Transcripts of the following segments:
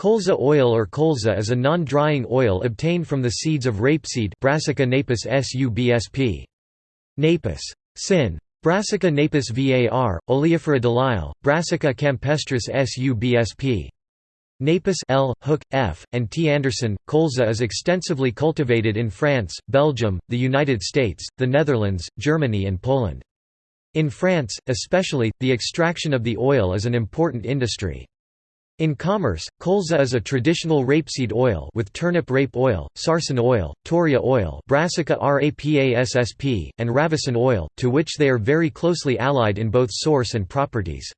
Colza oil or colza is a non-drying oil obtained from the seeds of rapeseed Brassica napus subsp. Napus. Sin. Brassica napus var, Oleifera delisle, Brassica campestris subsp. Napus L, Hook, F, and T. Anderson. Colza is extensively cultivated in France, Belgium, the United States, the Netherlands, Germany and Poland. In France, especially, the extraction of the oil is an important industry. In commerce, colza is a traditional rapeseed oil with turnip rape oil, sarson oil, toria oil Brassica rapasSP, and ravison oil, to which they are very closely allied in both source and properties.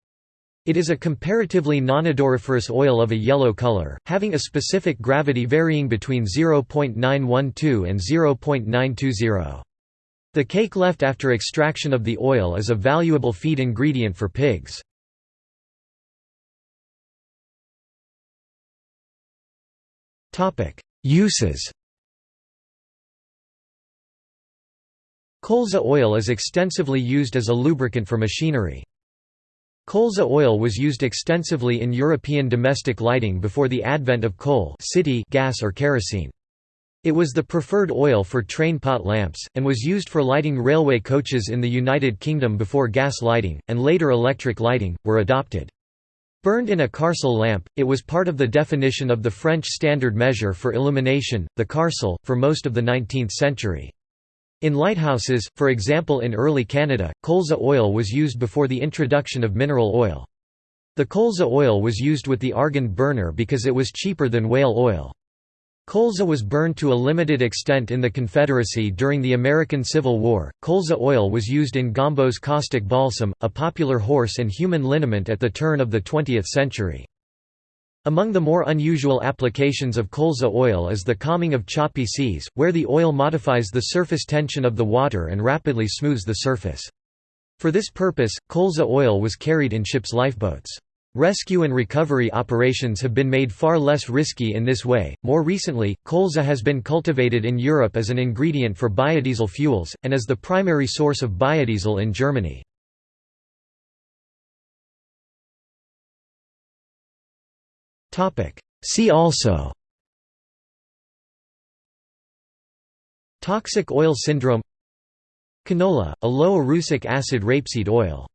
It is a comparatively nonodoriferous oil of a yellow color, having a specific gravity varying between 0.912 and 0.920. The cake left after extraction of the oil is a valuable feed ingredient for pigs. Uses Colza oil is extensively used as a lubricant for machinery. Colza oil was used extensively in European domestic lighting before the advent of coal city gas or kerosene. It was the preferred oil for train pot lamps, and was used for lighting railway coaches in the United Kingdom before gas lighting, and later electric lighting, were adopted. Burned in a carcel lamp, it was part of the definition of the French standard measure for illumination, the carcel, for most of the 19th century. In lighthouses, for example in early Canada, colza oil was used before the introduction of mineral oil. The colza oil was used with the argand burner because it was cheaper than whale oil. Colza was burned to a limited extent in the Confederacy during the American Civil War. Colza oil was used in Gombault's caustic balsam, a popular horse and human liniment at the turn of the 20th century. Among the more unusual applications of colza oil is the calming of choppy seas, where the oil modifies the surface tension of the water and rapidly smooths the surface. For this purpose, colza oil was carried in ships' lifeboats. Rescue and recovery operations have been made far less risky in this way. More recently, colza has been cultivated in Europe as an ingredient for biodiesel fuels, and as the primary source of biodiesel in Germany. See also Toxic oil syndrome Canola, a low erucic acid rapeseed oil